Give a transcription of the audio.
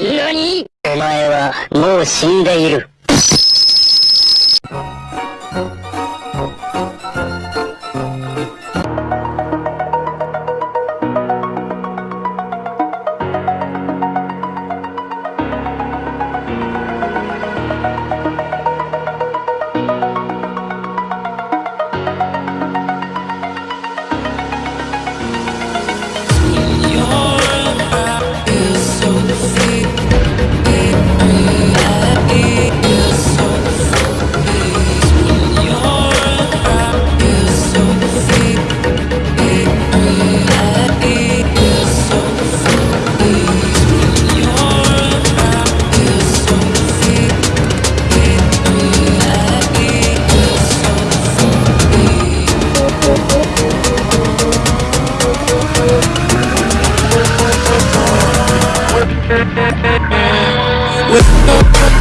何？お前はもう死んでいる。with no